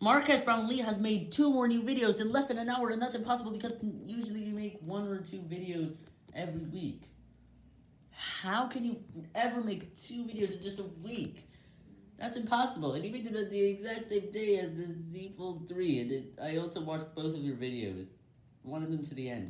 Marques Brownlee has made two more new videos in less than an hour, and that's impossible because usually you make one or two videos every week. How can you ever make two videos in just a week? That's impossible, and you made them the exact same day as the Z Fold 3, and it, I also watched both of your videos, one of them to the end.